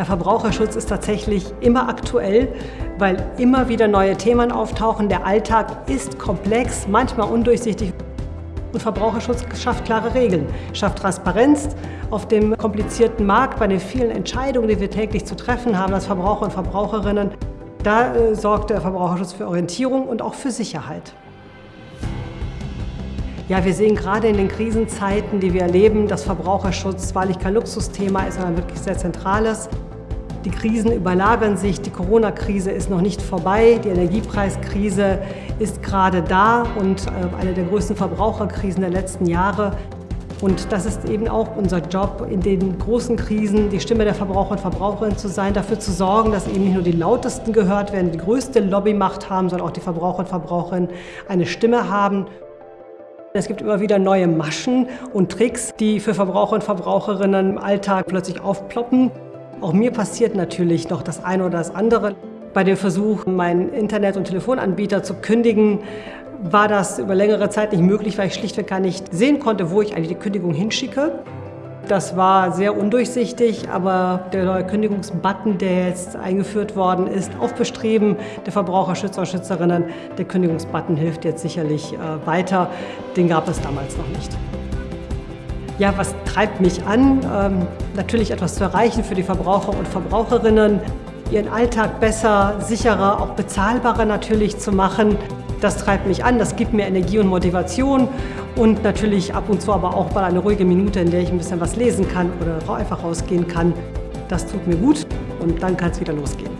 Der Verbraucherschutz ist tatsächlich immer aktuell, weil immer wieder neue Themen auftauchen. Der Alltag ist komplex, manchmal undurchsichtig. Und Verbraucherschutz schafft klare Regeln, schafft Transparenz auf dem komplizierten Markt bei den vielen Entscheidungen, die wir täglich zu treffen haben als Verbraucher und Verbraucherinnen. Da äh, sorgt der Verbraucherschutz für Orientierung und auch für Sicherheit. Ja, wir sehen gerade in den Krisenzeiten, die wir erleben, dass Verbraucherschutz wahrlich kein Luxusthema ist, sondern wirklich sehr zentrales. Die Krisen überlagern sich, die Corona-Krise ist noch nicht vorbei, die Energiepreiskrise ist gerade da und äh, eine der größten Verbraucherkrisen der letzten Jahre. Und das ist eben auch unser Job, in den großen Krisen die Stimme der Verbraucher und Verbraucherinnen zu sein, dafür zu sorgen, dass eben nicht nur die lautesten gehört werden, die größte Lobbymacht haben, sondern auch die Verbraucher und Verbraucherinnen eine Stimme haben. Es gibt immer wieder neue Maschen und Tricks, die für Verbraucher und Verbraucherinnen im Alltag plötzlich aufploppen. Auch mir passiert natürlich noch das eine oder das andere. Bei dem Versuch, meinen Internet- und Telefonanbieter zu kündigen, war das über längere Zeit nicht möglich, weil ich schlichtweg gar nicht sehen konnte, wo ich eigentlich die Kündigung hinschicke. Das war sehr undurchsichtig, aber der neue Kündigungsbutton, der jetzt eingeführt worden ist, auf Bestreben der Verbraucherschützer und Schützerinnen, der Kündigungsbutton hilft jetzt sicherlich äh, weiter. Den gab es damals noch nicht. Ja, was treibt mich an? Ähm, natürlich etwas zu erreichen für die Verbraucher und Verbraucherinnen, ihren Alltag besser, sicherer, auch bezahlbarer natürlich zu machen. Das treibt mich an, das gibt mir Energie und Motivation und natürlich ab und zu aber auch mal eine ruhige Minute, in der ich ein bisschen was lesen kann oder einfach rausgehen kann. Das tut mir gut und dann kann es wieder losgehen.